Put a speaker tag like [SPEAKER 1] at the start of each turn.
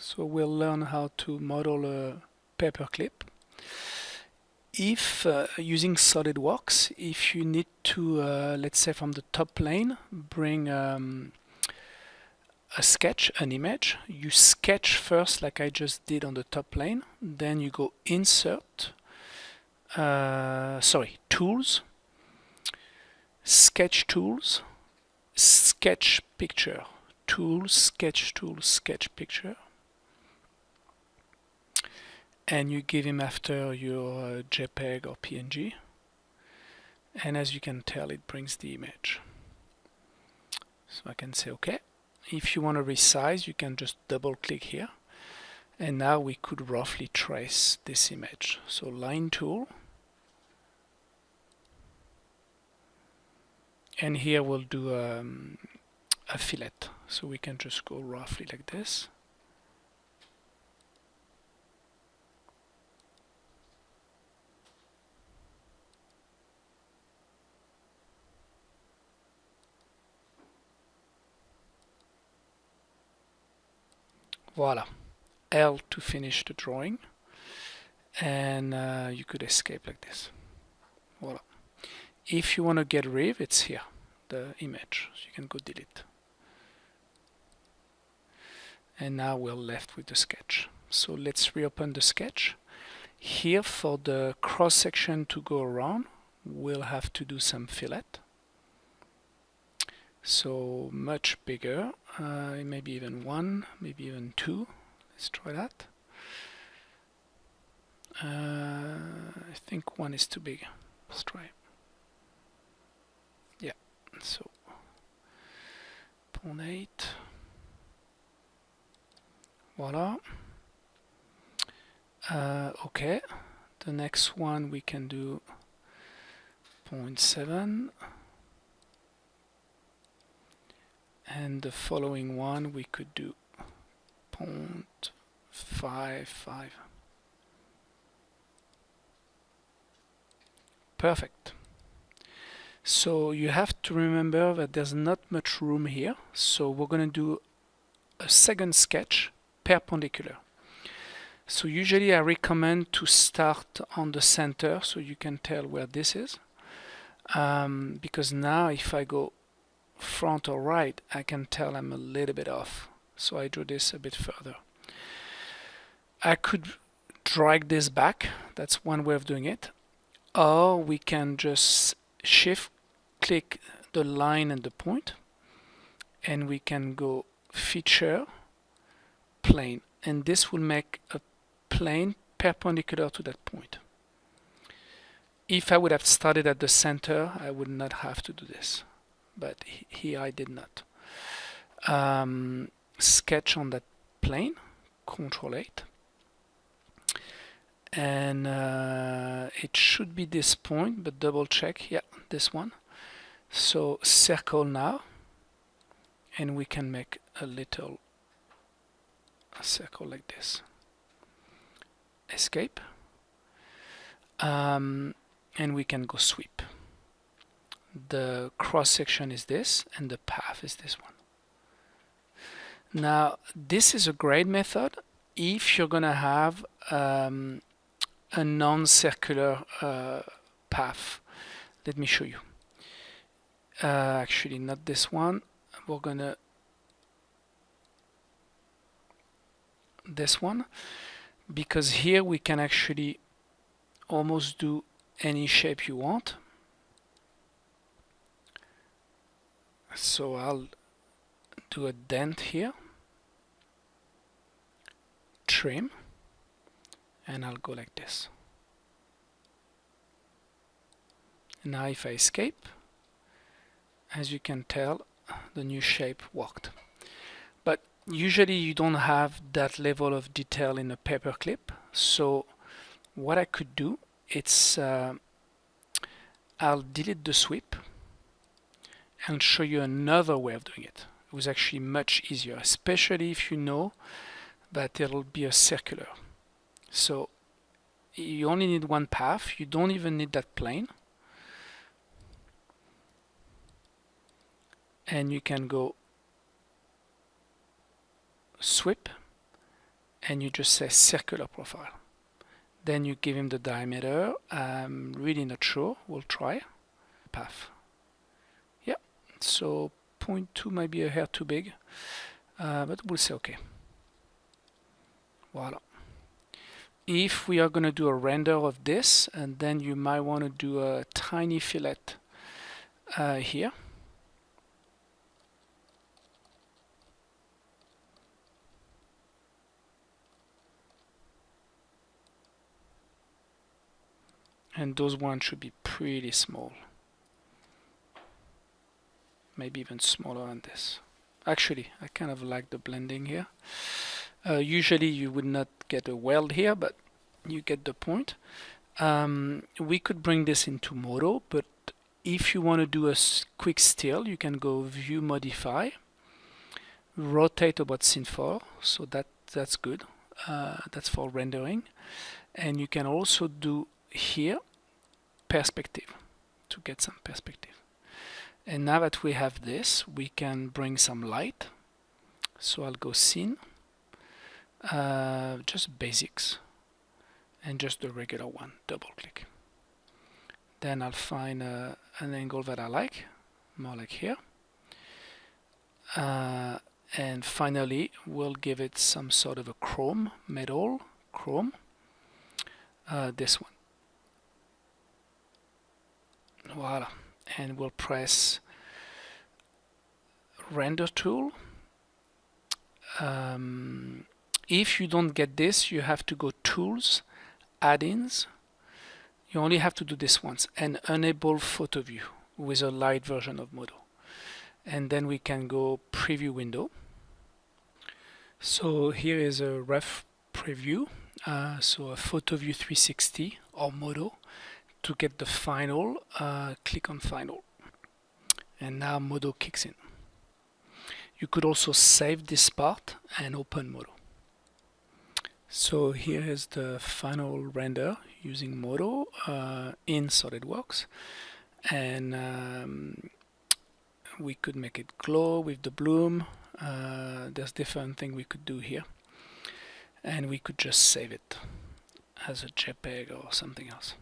[SPEAKER 1] So we'll learn how to model a paperclip. If uh, using SolidWorks, if you need to, uh, let's say from the top plane, bring um, a sketch, an image, you sketch first like I just did on the top plane, then you go insert, uh, sorry, tools, sketch tools, sketch picture, tools, sketch tools, sketch picture, and you give him after your uh, JPEG or PNG and as you can tell it brings the image. So I can say OK if you want to resize you can just double click here. And now we could roughly trace this image. So line tool. And here we'll do um, a fillet. So we can just go roughly like this Voila. L to finish the drawing. And uh, you could escape like this. Voila. If you want to get rid, it's here, the image. So you can go delete. And now we're left with the sketch. So let's reopen the sketch. Here for the cross section to go around, we'll have to do some fillet so much bigger uh, maybe even one maybe even two. Let's try that. Uh, I think one is too big. Let's try yeah so 0.8 voila. Uh, okay. The next one we can do 0.7 and the following one we could do 0.55 perfect. So you have to remember that there's not much room here so we're going to do a second sketch perpendicular. So usually I recommend to start on the center so you can tell where this is um, because now if I go front or right, I can tell I'm a little bit off. So I drew this a bit further. I could drag this back. That's one way of doing it. Or we can just shift click the line and the point and we can go feature plane and this will make a plane perpendicular to that point. If I would have started at the center I would not have to do this but here I did not. Um, sketch on that plane, Control 8. And uh, it should be this point, but double check, yeah, this one. So circle now, and we can make a little circle like this. Escape. Um, and we can go sweep the cross section is this and the path is this one. Now this is a great method if you're gonna have um, a non-circular uh, path. Let me show you. Uh, actually not this one. We're gonna this one because here we can actually almost do any shape you want so I'll do a dent here trim and I'll go like this. Now if I escape as you can tell the new shape worked. But usually you don't have that level of detail in a paperclip so what I could do it's uh, I'll delete the sweep and show you another way of doing it. It was actually much easier, especially if you know that it'll be a circular. So you only need one path, you don't even need that plane. And you can go sweep and you just say circular profile then you give him the diameter I'm really not sure we'll try path so 0.2 might be a hair too big uh, but we'll say okay. Voila. If we are going to do a render of this and then you might want to do a tiny fillet uh, here. And those ones should be pretty small maybe even smaller than this. Actually I kind of like the blending here. Uh, usually you would not get a weld here but you get the point. Um, we could bring this into Modo but if you want to do a quick still you can go view modify rotate about scene 4 so that that's good uh, that's for rendering. And you can also do here perspective to get some perspective and now that we have this we can bring some light. So I'll go scene. Uh, just basics. And just the regular one. Double click. Then I'll find uh, an angle that I like. More like here. Uh, and finally we'll give it some sort of a chrome. Metal chrome. Uh, this one. Voila and we'll press render tool. Um, if you don't get this you have to go tools add-ins. You only have to do this once and enable photo view with a light version of Modo and then we can go preview window. So here is a ref preview uh, so a photo view 360 or Modo to get the final uh, click on final. And now Modo kicks in. You could also save this part and open Modo. So here is the final render using Modo uh, in SolidWorks. And um, we could make it glow with the bloom. Uh, there's different thing we could do here. And we could just save it as a JPEG or something else